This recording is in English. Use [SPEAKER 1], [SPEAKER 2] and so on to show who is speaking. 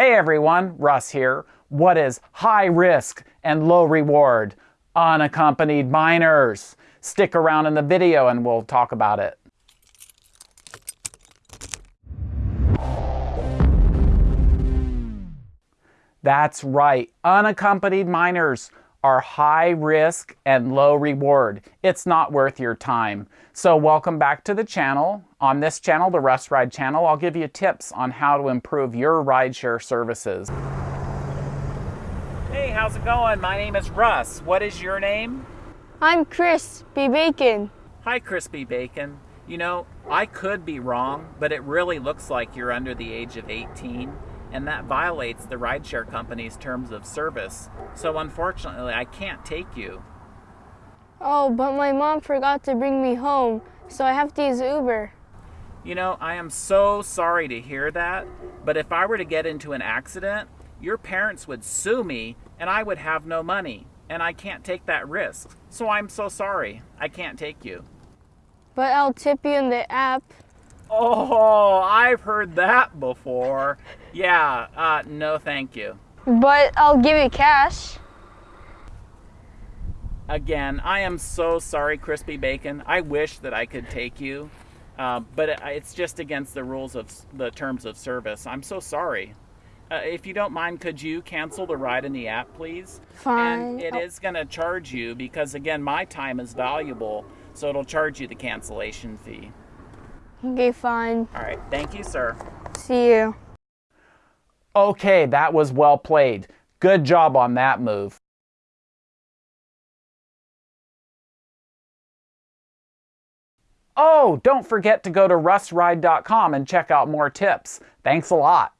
[SPEAKER 1] Hey everyone, Russ here. What is high risk and low reward? Unaccompanied minors. Stick around in the video and we'll talk about it. That's right, unaccompanied minors are high risk and low reward. It's not worth your time. So welcome back to the channel. On this channel, the Russ Ride channel, I'll give you tips on how to improve your rideshare services. Hey, how's it going? My name is Russ. What is your name?
[SPEAKER 2] I'm Chris P. Bacon.
[SPEAKER 1] Hi, Crispy Bacon. You know, I could be wrong, but it really looks like you're under the age of 18 and that violates the rideshare company's terms of service. So unfortunately, I can't take you.
[SPEAKER 2] Oh, but my mom forgot to bring me home, so I have to use Uber.
[SPEAKER 1] You know, I am so sorry to hear that, but if I were to get into an accident, your parents would sue me and I would have no money, and I can't take that risk. So I'm so sorry. I can't take you.
[SPEAKER 2] But I'll tip you in the app.
[SPEAKER 1] Oh, I've heard that before. Yeah, uh, no thank you.
[SPEAKER 2] But I'll give you cash.
[SPEAKER 1] Again, I am so sorry, Crispy Bacon. I wish that I could take you, uh, but it's just against the rules of the terms of service. I'm so sorry. Uh, if you don't mind, could you cancel the ride in the app, please?
[SPEAKER 2] Fine.
[SPEAKER 1] And it is going to charge you because, again, my time is valuable, so it'll charge you the cancellation fee.
[SPEAKER 2] Okay, fine.
[SPEAKER 1] All right. Thank you, sir.
[SPEAKER 2] See you.
[SPEAKER 1] Okay, that was well played. Good job on that move. Oh, don't forget to go to russride.com and check out more tips. Thanks a lot.